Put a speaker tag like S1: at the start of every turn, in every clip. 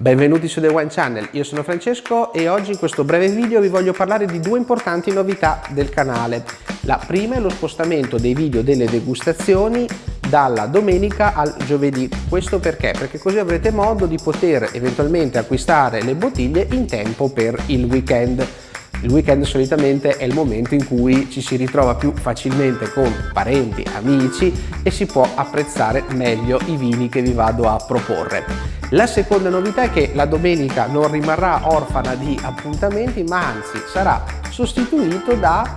S1: Benvenuti su The Wine Channel, io sono Francesco e oggi in questo breve video vi voglio parlare di due importanti novità del canale. La prima è lo spostamento dei video delle degustazioni dalla domenica al giovedì. Questo perché? Perché così avrete modo di poter eventualmente acquistare le bottiglie in tempo per il weekend. Il weekend solitamente è il momento in cui ci si ritrova più facilmente con parenti, amici e si può apprezzare meglio i vini che vi vado a proporre. La seconda novità è che la domenica non rimarrà orfana di appuntamenti ma anzi sarà sostituito da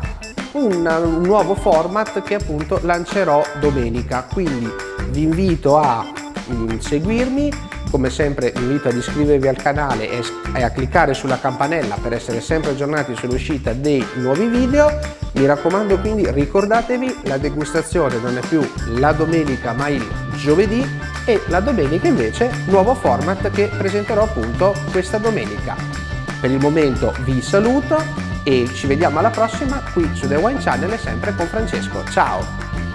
S1: un, nuovo format che appunto lancerò domenica quindi vi invito a mm, seguirmi come sempre vi invito ad iscrivervi al canale e a cliccare sulla campanella per essere sempre aggiornati sull'uscita dei nuovi video. Mi raccomando quindi ricordatevi la degustazione non è più la domenica ma il giovedì e la domenica invece nuovo format che presenterò appunto questa domenica. Per il momento vi saluto e ci vediamo alla prossima qui su The Wine Channel sempre con Francesco. Ciao!